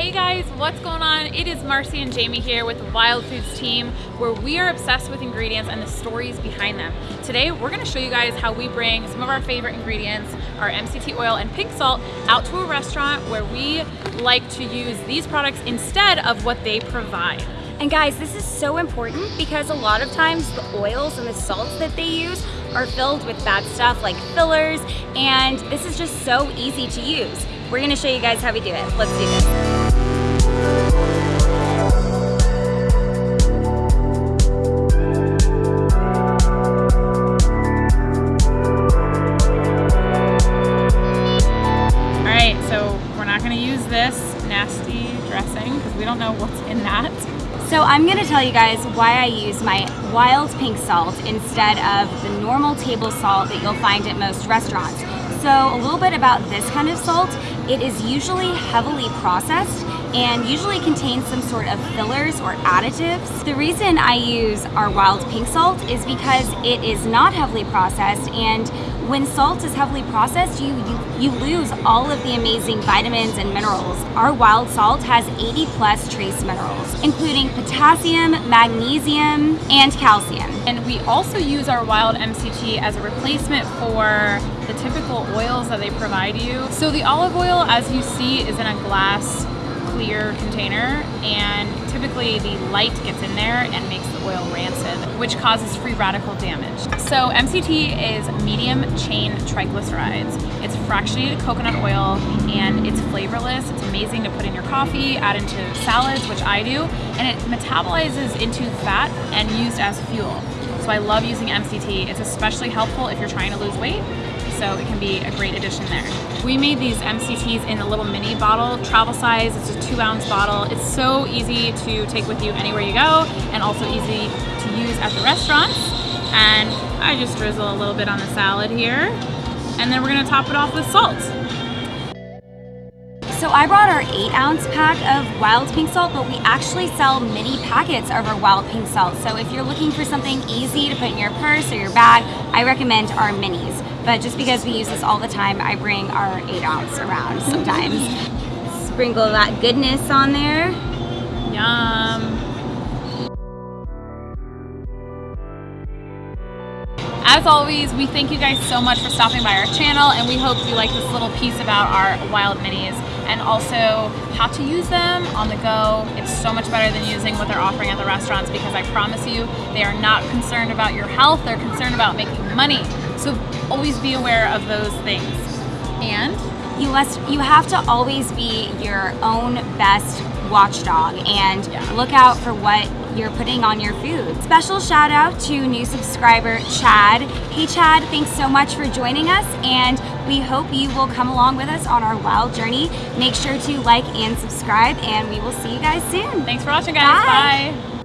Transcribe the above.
Hey guys, what's going on? It is Marcy and Jamie here with the Wild Foods team where we are obsessed with ingredients and the stories behind them. Today we're going to show you guys how we bring some of our favorite ingredients, our MCT oil and pink salt, out to a restaurant where we like to use these products instead of what they provide. And guys, this is so important because a lot of times the oils and the salts that they use are filled with bad stuff like fillers, and this is just so easy to use. We're gonna show you guys how we do it. Let's do this. Dressing because we don't know what's in that. So I'm gonna tell you guys why I use my wild pink salt instead of the normal table salt that you'll find at most restaurants. So a little bit about this kind of salt. It is usually heavily processed and usually contains some sort of fillers or additives. The reason I use our wild pink salt is because it is not heavily processed and when salt is heavily processed, you, you, you lose all of the amazing vitamins and minerals. Our wild salt has 80 plus trace minerals, including potassium, magnesium, and calcium. And we also use our wild MCT as a replacement for the typical oils that they provide you. So the olive oil, as you see, is in a glass clear container and typically the light gets in there and makes the oil rancid, which causes free radical damage. So MCT is medium chain triglycerides. It's fractionated coconut oil and it's flavorless. It's amazing to put in your coffee, add into salads, which I do, and it metabolizes into fat and used as fuel. So I love using MCT. It's especially helpful if you're trying to lose weight so it can be a great addition there. We made these MCTs in a little mini bottle, travel size, it's a two ounce bottle. It's so easy to take with you anywhere you go and also easy to use at the restaurants. And I just drizzle a little bit on the salad here. And then we're gonna top it off with salt. So I brought our eight ounce pack of wild pink salt, but we actually sell mini packets of our wild pink salt. So if you're looking for something easy to put in your purse or your bag, I recommend our minis. But just because we use this all the time, I bring our eight ounce around sometimes. Sprinkle that goodness on there. Yum. As always, we thank you guys so much for stopping by our channel and we hope you like this little piece about our wild minis and also how to use them on the go. It's so much better than using what they're offering at the restaurants because I promise you, they are not concerned about your health, they're concerned about making money. So always be aware of those things. And you must you have to always be your own best watchdog and yeah. look out for what you're putting on your food. Special shout out to new subscriber Chad. Hey Chad, thanks so much for joining us and we hope you will come along with us on our wild journey. Make sure to like and subscribe and we will see you guys soon. Thanks for watching guys. Bye. Bye.